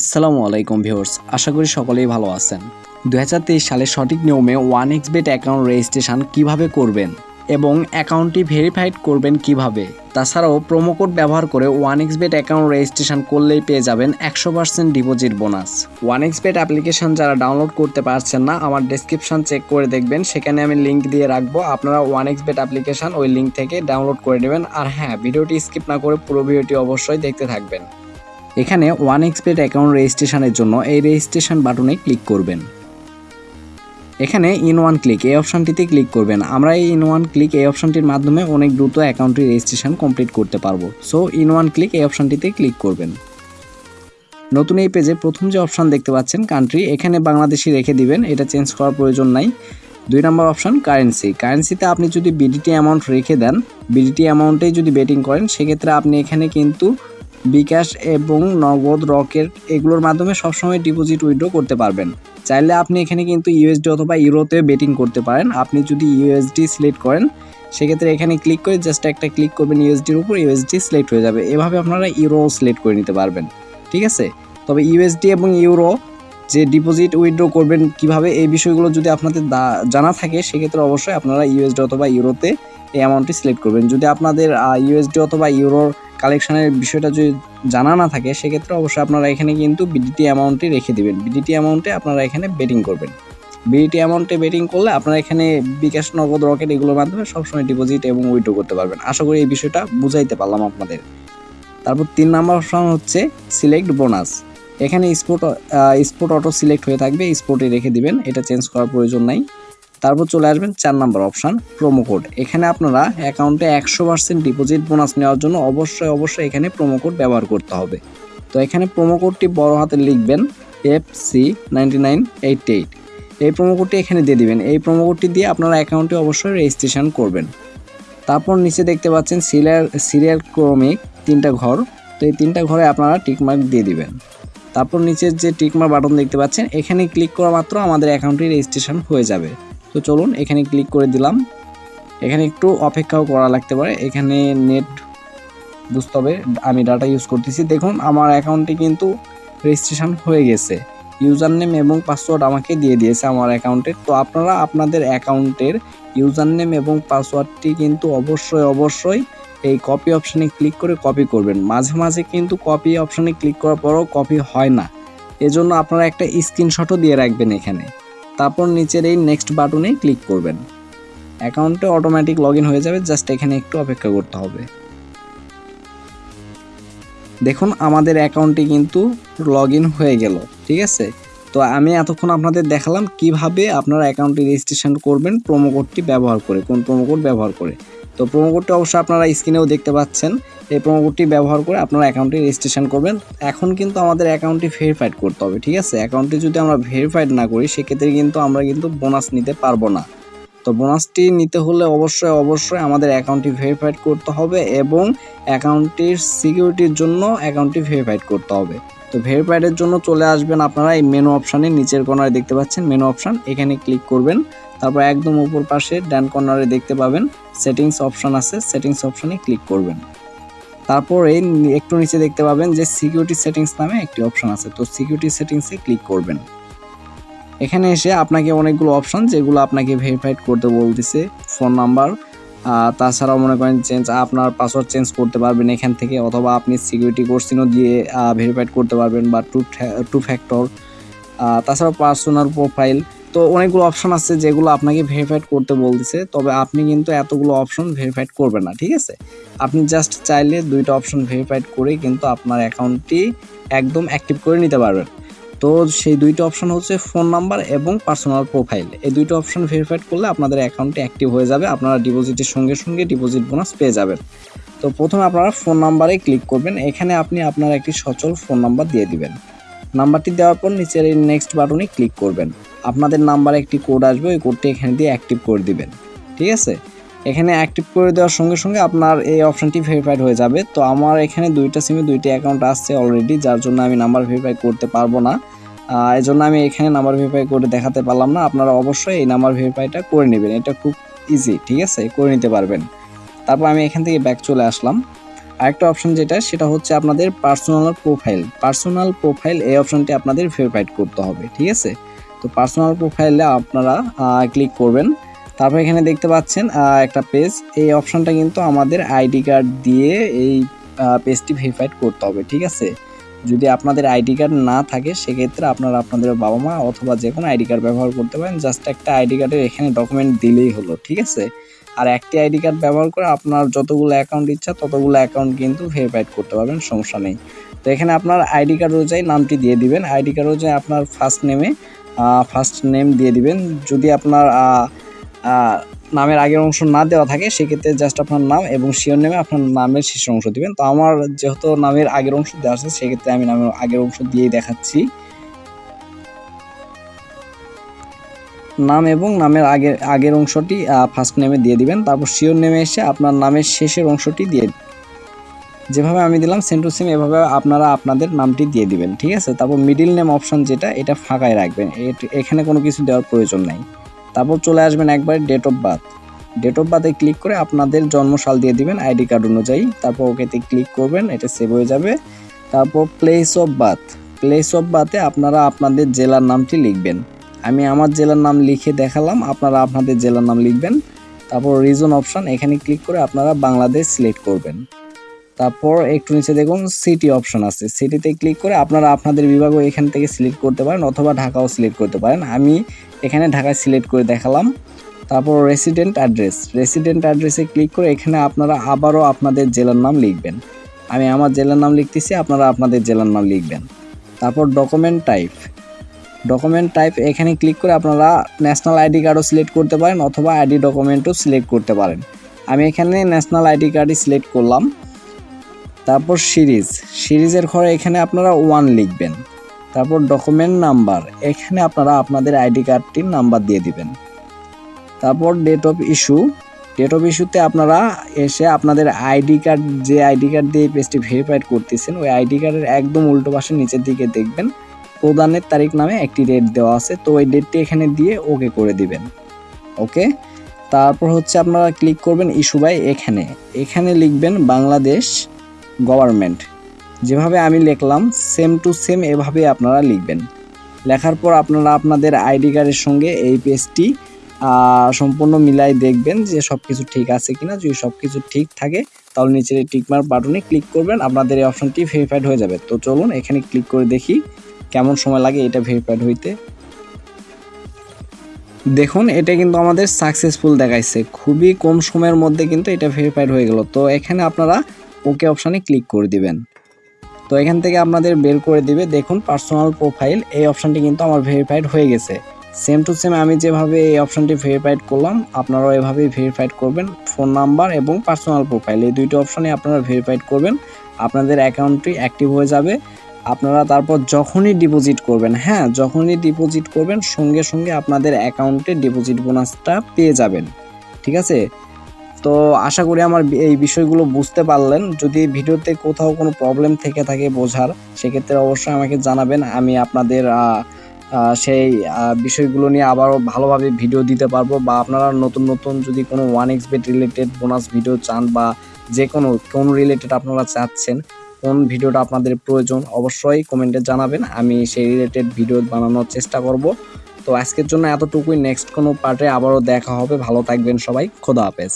আসসালামু আলাইকুম ভিউয়ার্স, আশা করি সকলেই ভালো আছেন। দুহাজার তেইশ সালে সঠিক নিয়মে one X bet account registration কীভাবে করবেন এবং অ্যাকাউন্টটি ভেরিফাইড করবেন কীভাবে? তাছাড়াও প্রোমো কোড ব্যবহার করে one X bet account registration করলেই পেয়ে যাবেন একশো percent deposit bonus. One X bet application যারা ডাউনলোড করতে পারছেন না, আমার ডেসক্রিপশন চেক করে দেখবেন, সেখানে আমি লিঙ্ক দিয়ে রাখব, আপনারা ওয়ান এক্স বেট অ্যাপ্লিকেশন ওই লিঙ্ক থেকে ডাউনলোড করে নেবেন। আর হ্যাঁ ভিডিওটি স্কিপ না করে পুরো ভিডিওটি অবশ্যই দেখতে থাকবেন। এখানে ওয়ান এক্সপেট অ্যাকাউন্ট রেজিস্ট্রেশনের জন্য এই রেজিস্ট্রেশন বাটনে ক্লিক করবেন। এখানে ইন ওয়ান ক্লিক এই অপশানটিতে ক্লিক করবেন। আমরা এই ইন ওয়ান ক্লিক এই অপশানটির মাধ্যমে অনেক দ্রুত অ্যাকাউন্টটি রেজিস্ট্রেশন কমপ্লিট করতে পারব। সো ইন ওয়ান ক্লিক এই অপশানটিতে ক্লিক করবেন। নতুন এই পেজে প্রথম যে অপশান দেখতে পাচ্ছেন কান্ট্রি এখানে বাংলাদেশি রেখে দিবেন। এটা চেঞ্জ করার প্রয়োজন নাই। দুই নম্বর অপশান কারেন্সি কারেন্সিতে আপনি যদি বিডিটি অ্যামাউন্ট রেখে দেন বিডিটি অ্যামাউন্টেই যদি বেটিং করেন, সেক্ষেত্রে আপনি এখানে কিন্তু বিকাশ এবং নগদ রকেট এগুলোর মাধ্যমে সবসময় ডিপোজিট উইথড্র করতে পারবেন। চাইলে আপনি এখানে কিন্তু ইউএসডি অথবা ইউরোতে বেটিং করতে পারেন। আপনি যদি ইউএসডি সিলেক্ট করেন, সেক্ষেত্রে এখানে ক্লিক করে জাস্ট একটা ক্লিক করবেন ইউএসডির উপর ইউএসডি সিলেক্ট হয়ে যাবে। এভাবে আপনারা ইউরো সিলেক্ট করে নিতে পারবেন। ঠিক আছে? তবে ইউএসডি এবং ইউরো যে ডিপোজিট উইথড্র করবেন কীভাবে, এই বিষয়গুলো যদি আপনাদের জানা থাকে, সেক্ষেত্রে অবশ্যই আপনারা ইউএসডি অথবা ইউরোতে এই অ্যামাউন্টটি সিলেক্ট করবেন। যদি আপনাদের ইউএসডি অথবা ইউরোর কালেকশনের বিষয়টা যদি জানা না থাকে, সেক্ষেত্রে অবশ্যই আপনারা এখানে কিন্তু বিডিটি অ্যামাউন্টটি রেখে দিবেন। বিডিটি অ্যামাউন্টে আপনারা এখানে বেটিং করবেন। বিডিটি অ্যামাউন্টে বেটিং করলে আপনারা এখানে বিকাশ, নগদ, রকেট এগুলোর মাধ্যমে সবসময় ডিপোজিট এবং উইথড্র করতে পারবেন। আশা করি এই বিষয়টা বুঝাইতে পারলাম আপনাদের। তারপর তিন নাম্বার অপশন হচ্ছে সিলেক্ট বোনাস এখানে স্পোর্ট স্পোর্ট অটো সিলেক্ট হয়ে থাকবে স্পোর্টে রেখে দিবেন। এটা চেঞ্জ করার প্রয়োজন নাই। তারপর চলে আসবেন চার নাম্বার অপশান প্রোমো কোড এখানে আপনারা অ্যাকাউন্টে একশো পার্সেন্ট ডিপোজিট বোনাস নেওয়ার জন্য অবশ্যই অবশ্যই এখানে প্রোমো কোড ব্যবহার করতে হবে। তো এখানে প্রোমো কোডটি বড় হাতে লিখবেন F C nine eight eight এই প্রোমো কোডটি এখানে দিয়ে দিবেন। এই প্রোমো কোডটি দিয়ে আপনারা অ্যাকাউন্টে অবশ্যই রেজিস্ট্রেশন করবেন। তারপর নিচে দেখতে পাচ্ছেন সিরিয়াল সিরিয়াল ক্রমিক তিনটা ঘর। তো এই তিনটা ঘরে আপনারা টিকমার্ক দিয়ে দিবেন। তারপর নিচের যে টিকমার্ক বাটন দেখতে পাচ্ছেন, এখানে ক্লিক করা মাত্র আমাদের অ্যাকাউন্টটি রেজিস্ট্রেশন হয়ে যাবে। তো চলুন, এখানে ক্লিক করে দিলাম। এখানে একটু অপেক্ষাও করা লাগতে পারে। এখানে নেট বুঝতে হবে, আমি ডাটা ইউজ করতেছি। দেখুন, আমার অ্যাকাউন্টটি কিন্তু রেজিস্ট্রেশন হয়ে গেছে। ইউজার নেম এবং পাসওয়ার্ড আমাকে দিয়ে দিয়েছে আমার অ্যাকাউন্টের তো আপনারা আপনাদের অ্যাকাউন্টের ইউজার নেম এবং পাসওয়ার্ডটি কিন্তু অবশ্যই অবশ্যই এই কপি অপশানে ক্লিক করে কপি করবেন। মাঝে মাঝে কিন্তু কপি অপশানে ক্লিক করার পরও কপি হয় না। এজন্য আপনারা একটা স্ক্রিনশটও দিয়ে রাখবেন এখানে। তারপর নিচের এই নেক্সট বাটনে ক্লিক করবেন। অ্যাকাউন্টে অটোমেটিক লগ হয়ে যাবে জাস্ট এখানে একটু অপেক্ষা করতে হবে। দেখুন, আমাদের অ্যাকাউন্টটি কিন্তু লগ হয়ে গেল, ঠিক আছে? তো আমি এতক্ষণ আপনাদের দেখালাম কীভাবে আপনারা অ্যাকাউন্টটি রেজিস্ট্রেশন করবেন প্রোমো কোডটি ব্যবহার করে, কোন প্রোমো কোড ব্যবহার করে। তো প্রোমো কোডটি অবশ্যই আপনারা স্ক্রিনেও দেখতে পাচ্ছেন। এই প্রোমো কোডটি ব্যবহার করে আপনারা অ্যাকাউন্টটি রেজিস্ট্রেশন করবেন। এখন কিন্তু আমাদের অ্যাকাউন্টটি ভেরিফাইড করতে হবে, ঠিক আছে? অ্যাকাউন্টটি যদি আমরা ভেরিফাইড না করি, সেক্ষেত্রে কিন্তু আমরা কিন্তু বোনাস নিতে পারব না। তো বোনাসটি নিতে হলে অবশ্যই অবশ্যই আমাদের অ্যাকাউন্টটি ভেরিফাইড করতে হবে এবং অ্যাকাউন্টটির সিকিউরিটির জন্য অ্যাকাউন্টটি ভেরিফাইড করতে হবে। তো ভেরিফাইডের জন্য চলে আসবেন আপনারা এই মেনু অপশানে নিচের কর্নারে দেখতে পাচ্ছেন মেনু অপশান এখানে ক্লিক করবেন। তারপর একদম উপর পাশে ডান কর্নারে দেখতে পাবেন সেটিংস অপশান আছে সেটিংস অপশানে ক্লিক করবেন। তারপর এই একটু নিচে দেখতে পাবেন যে সিকিউরিটি সেটিংস নামে একটি অপশান আছে, তো সিকিউরিটি সেটিংসে ক্লিক করবেন। এখানে এসে আপনাকে অনেকগুলো অপশান যেগুলো আপনাকে ভেরিফাইড করতে বলতেছে ফোন নাম্বার তাছাড়াও মনে করেন চেঞ্জ আপনার পাসওয়ার্ড চেঞ্জ করতে পারবেন এখান থেকে, অথবা আপনি সিকিউরিটি কোর্সিনও দিয়ে ভেরিফাইড করতে পারবেন বা টু টু ফ্যাক্টর তাছাড়াও পার্সোনাল প্রোফাইল তো অনেকগুলো অপশন আছে যেগুলো আপনাকে ভেরিফাইড করতে বলতেছে, তবে আপনি কিন্তু এতগুলো অপশন ভেরিফাইড করবেন না, ঠিক আছে? আপনি জাস্ট চাইলে দুইটা অপশন ভেরিফাইড করে কিন্তু আপনার অ্যাকাউন্টটি একদম অ্যাক্টিভ করে নিতে পারবেন। তো সেই দুইটা অপশন হচ্ছে ফোন নাম্বার এবং পার্সোনাল প্রোফাইল এই দুইটা অপশন ভেরিফাইড করলে আপনাদের অ্যাকাউন্টে অ্যাক্টিভ হয়ে যাবে, আপনারা ডিপোজিটের সঙ্গে সঙ্গে ডিপোজিট বোনাস পেয়ে যাবেন। তো প্রথমে আপনারা ফোন নাম্বারে ক্লিক করবেন, এখানে আপনি আপনার একটি সচল ফোন নাম্বার দিয়ে দিবেন। নাম্বারটি দেওয়ার পর নিচের এই নেক্সট বাটনে ক্লিক করবেন। আপনাদের নাম্বারে একটি কোড আসবে, ওই কোডটি এখানে দিয়ে অ্যাক্টিভ করে দিবেন। ঠিক আছে? এখানে অ্যাক্টিভ করে দেওয়ার সঙ্গে সঙ্গে আপনার এই অপশনটি ভেরিফাইড হয়ে যাবে। তো আমার এখানে দুইটা সিমে দুইটি অ্যাকাউন্ট আসছে অলরেডি যার জন্য আমি নাম্বার ভেরিফাই করতে পারব না। এই জন্য আমি এখানে নাম্বার ভেরিফাই করে দেখাতে পারলাম না। আপনারা অবশ্যই এই নাম্বার ভেরিফাইটা করে নেবেন। এটা খুব ইজি ঠিক আছে? করে নিতে পারবেন। তারপর আমি এখান থেকে ব্যাক চলে আসলাম। আরেকটা অপশন যেটা, সেটা হচ্ছে আপনাদের পার্সোনাল প্রোফাইল পার্সোনাল প্রোফাইল এই অপশনটি আপনাদের ভেরিফাইড করতে হবে, ঠিক আছে? তো পার্সোনাল প্রোফাইলে আপনারা ক্লিক করবেন। তারপর এখানে দেখতে পাচ্ছেন একটা পেজ এই অপশনটা কিন্তু আমাদের আইডি কার্ড দিয়ে এই পেজটি ভেরিফাইড করতে হবে, ঠিক আছে? যদি আপনাদের আইডি কার্ড না থাকে, সেক্ষেত্রে আপনারা আপনাদের বাবা মা অথবা যে কোনো আইডি কার্ড ব্যবহার করতে পারেন। জাস্ট একটা আইডি কার্ডের এখানে ডকুমেন্ট দিলেই হলো, ঠিক আছে? আর একটি আইডি কার্ড ব্যবহার করে আপনার যতগুলো অ্যাকাউন্ট ইচ্ছা, ততগুলো অ্যাকাউন্ট কিন্তু ভেরিফাইড করতে পারবেন, সমস্যা নেই। তো এখানে আপনার আইডি কার্ড অনুযায়ী নামটি দিয়ে দিবেন। আইডি কার্ড অনুযায়ী আপনার ফার্স্ট নেমে ফার্স্ট নেম দিয়ে দিবেন। যদি আপনার নামের আগের অংশ না দেওয়া থাকে, সেক্ষেত্রে জাস্ট আপনার নাম এবং শিওর নেমে আপনার নামের শেষের অংশ দিবেন। তো আমার যেহেতু নামের আগের অংশ দেওয়া আছে, সেক্ষেত্রে আমি নামের আগের অংশ দিয়েই দেখাচ্ছি। নাম এবং নামের আগের আগের অংশটি ফার্স্ট নেমে দিয়ে দিবেন, তারপর শিওর নেমে এসে আপনার নামের শেষের অংশটি দিয়ে যেভাবে আমি দিলাম সেম টু সেম এভাবে আপনারা আপনাদের নামটি দিয়ে দিবেন, ঠিক আছে? তারপর মিডিল নেম অপশন যেটা, এটা ফাঁকায় রাখবেন। এখানে কোনো কিছু দেওয়ার প্রয়োজন নাই। তারপর চলে আসবেন একবার date of birth date of বার্থে click করে আপনাদের জন্মসাল দিয়ে দিবেন আইডি কার্ড অনুযায়ী। তারপর ওকেতে ক্লিক করবেন, এটা সেভ হয়ে যাবে। তারপর place of birth place of বার্থে আপনারা আপনাদের জেলার নামটি লিখবেন। আমি আমার জেলার নাম লিখে দেখালাম, আপনারা আপনাদের জেলার নাম লিখবেন। তারপর রিজন অপশন এখানে ক্লিক করে আপনারা বাংলাদেশ সিলেক্ট করবেন। তারপর একটু নিচে দেখুন সিটি অপশন আছে। সিটিতে ক্লিক করে আপনারা আপনাদের বিভাগও এখান থেকে সিলেক্ট করতে পারেন অথবা ঢাকাও সিলেক্ট করতে পারেন। আমি এখানে ঢাকায় সিলেক্ট করে দেখালাম। তারপর রেসিডেন্ট অ্যাড্রেস রেসিডেন্ট অ্যাড্রেসে ক্লিক করে এখানে আপনারা আবারও আপনাদের জেলার নাম লিখবেন। আমি আমার জেলার নাম লিখতেছি, আপনারা আপনাদের জেলার নাম লিখবেন। তারপর ডকুমেন্ট টাইপ ডকুমেন্ট টাইপ এখানে ক্লিক করে আপনারা ন্যাশনাল আইডি কার্ডও সিলেক্ট করতে পারেন অথবা আইডি ডকুমেন্টও সিলেক্ট করতে পারেন। আমি এখানে ন্যাশনাল আইডি কার্ডই সিলেক্ট করলাম। তারপর সিরিজ। সিরিজের ঘরে এখানে আপনারা ওয়ান লিখবেন। তারপর ডকুমেন্ট নাম্বার এখানে আপনারা আপনাদের আইডি কার্ডটির নাম্বার দিয়ে দিবেন। তারপর date of issue date of ইস্যুতে আপনারা এসে আপনাদের আইডি কার্ড যে আইডি কার্ড দিয়ে পেজটি ভেরিফাইড করতেছেন, ওই আইডি কার্ডের একদম উল্টো পাশে নিচের দিকে দেখবেন, প্রদানের তারিখ নামে একটি ডেট দেওয়া আছে, তো ওই ডেটটি এখানে দিয়ে ওকে করে দিবেন। ওকে তারপর হচ্ছে আপনারা ক্লিক করবেন ইস্যু বাই এখানে। এখানে লিখবেন বাংলাদেশ গভর্নমেন্ট। যেভাবে আমি লিখলাম সেম টু সেম এভাবে আপনারা লিখবেন। লেখার পর আপনারা আপনাদের আইডি কার্ডের সঙ্গে এই পেজটি সম্পূর্ণ মিলাই দেখবেন যে সব কিছু ঠিক আছে কিনা। যদি সব কিছু ঠিক থাকে, তাহলে নিচের টিকমার্ক বাটনে ক্লিক করবেন। আপনাদের এই অপশনটি ভেরিফাইড হয়ে যাবে। তো চলুন এখানে ক্লিক করে দেখি কেমন সময় লাগে এটা ভেরিফাইড হইতে। দেখুন, এটা কিন্তু আমাদের সাকসেসফুল দেখাইছে। খুবই কম সময়ের মধ্যে কিন্তু এটা ভেরিফাইড হয়ে গেল। তো এখানে আপনারা ওকে অপশানে ক্লিক করে দিবেন। তো এখান থেকে আপনাদের বের করে দিবে। দেখুন পার্সোনাল প্রোফাইল এই অপশানটি কিন্তু আমার ভেরিফাইড হয়ে গেছে। সেম টু সেম আমি যেভাবে এই অপশানটি ভেরিফাইড করলাম, আপনারাও এভাবেই ভেরিফাইড করবেন। ফোন নাম্বার এবং পার্সোনাল প্রোফাইল এই দুইটি অপশানে আপনারা ভেরিফাইড করবেন। আপনাদের অ্যাকাউন্টটি অ্যাক্টিভ হয়ে যাবে। আপনারা তারপর যখনই ডিপোজিট করবেন হ্যাঁ যখনই ডিপোজিট করবেন, সঙ্গে সঙ্গে আপনাদের অ্যাকাউন্টে ডিপোজিট বোনাসটা পেয়ে যাবেন। ঠিক আছে? তো আশা করি আমার এই বিষয়গুলো বুঝতে পারলেন। যদি ভিডিওতে কোথাও কোনো প্রবলেম থেকে থাকে বোঝার, সেক্ষেত্রে অবশ্যই আমাকে জানাবেন। আমি আপনাদের সেই বিষয়গুলো নিয়ে আবারও ভালোভাবে ভিডিও দিতে পারব বা আপনারা নতুন নতুন যদি কোনো one X bet related bonus video চান বা যে কোনো, কোন রিলেটেড আপনারা চাচ্ছেন, কোন ভিডিওটা আপনাদের প্রয়োজন, অবশ্যই কমেন্টে জানাবেন। আমি সেই রিলেটেড ভিডিও বানানোর চেষ্টা করব। তো আজকের জন্য এতটুকুই। নেক্সট কোনো পার্টে আবারও দেখা হবে। ভালো থাকবেন সবাই। খোদা হাফেজ।